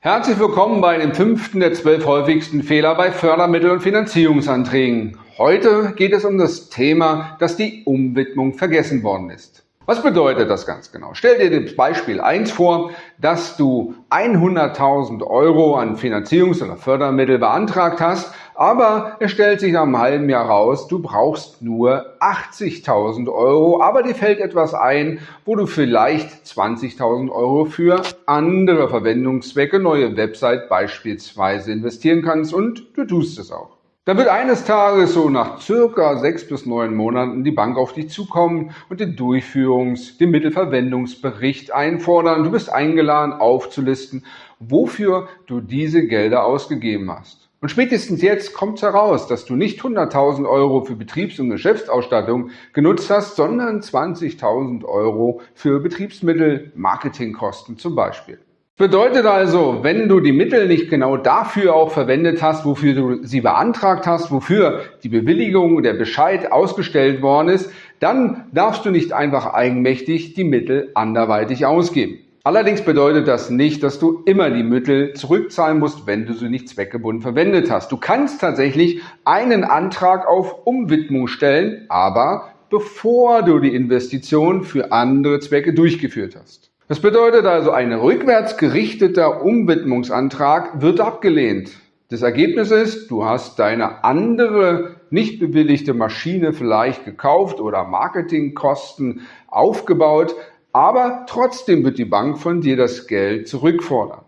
Herzlich willkommen bei dem fünften der zwölf häufigsten Fehler bei Fördermittel- und Finanzierungsanträgen. Heute geht es um das Thema, dass die Umwidmung vergessen worden ist. Was bedeutet das ganz genau? Stell dir das Beispiel 1 vor, dass du 100.000 Euro an Finanzierungs- oder Fördermittel beantragt hast, aber es stellt sich nach einem halben Jahr raus, du brauchst nur 80.000 Euro, aber dir fällt etwas ein, wo du vielleicht 20.000 Euro für andere Verwendungszwecke, neue Website beispielsweise investieren kannst und du tust es auch. Da wird eines Tages so nach circa sechs bis neun Monaten die Bank auf dich zukommen und den Durchführungs-, den Mittelverwendungsbericht einfordern. Du bist eingeladen aufzulisten, wofür du diese Gelder ausgegeben hast. Und spätestens jetzt kommt heraus, dass du nicht 100.000 Euro für Betriebs- und Geschäftsausstattung genutzt hast, sondern 20.000 Euro für Betriebsmittel, Marketingkosten zum Beispiel. Bedeutet also, wenn du die Mittel nicht genau dafür auch verwendet hast, wofür du sie beantragt hast, wofür die Bewilligung, der Bescheid ausgestellt worden ist, dann darfst du nicht einfach eigenmächtig die Mittel anderweitig ausgeben. Allerdings bedeutet das nicht, dass du immer die Mittel zurückzahlen musst, wenn du sie nicht zweckgebunden verwendet hast. Du kannst tatsächlich einen Antrag auf Umwidmung stellen, aber bevor du die Investition für andere Zwecke durchgeführt hast. Das bedeutet also, ein rückwärts gerichteter Umwidmungsantrag wird abgelehnt. Das Ergebnis ist, du hast deine andere nicht bewilligte Maschine vielleicht gekauft oder Marketingkosten aufgebaut, aber trotzdem wird die Bank von dir das Geld zurückfordern.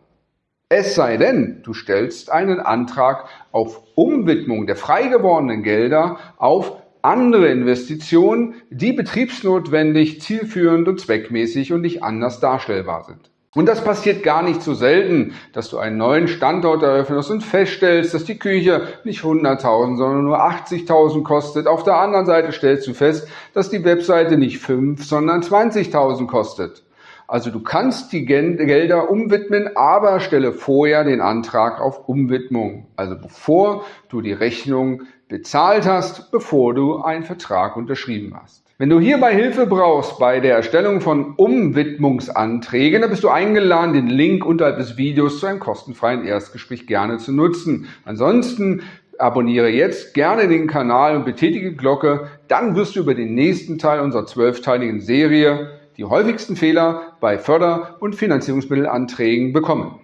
Es sei denn, du stellst einen Antrag auf Umwidmung der frei gewordenen Gelder auf andere Investitionen, die betriebsnotwendig, zielführend und zweckmäßig und nicht anders darstellbar sind. Und das passiert gar nicht so selten, dass du einen neuen Standort eröffnest und feststellst, dass die Küche nicht 100.000, sondern nur 80.000 kostet. Auf der anderen Seite stellst du fest, dass die Webseite nicht 5, sondern 20.000 kostet. Also du kannst die Gelder umwidmen, aber stelle vorher den Antrag auf Umwidmung. Also bevor du die Rechnung bezahlt hast, bevor du einen Vertrag unterschrieben hast. Wenn du hierbei Hilfe brauchst bei der Erstellung von Umwidmungsanträgen, dann bist du eingeladen, den Link unterhalb des Videos zu einem kostenfreien Erstgespräch gerne zu nutzen. Ansonsten abonniere jetzt gerne den Kanal und betätige die Glocke, dann wirst du über den nächsten Teil unserer zwölfteiligen Serie die häufigsten Fehler bei Förder- und Finanzierungsmittelanträgen bekommen.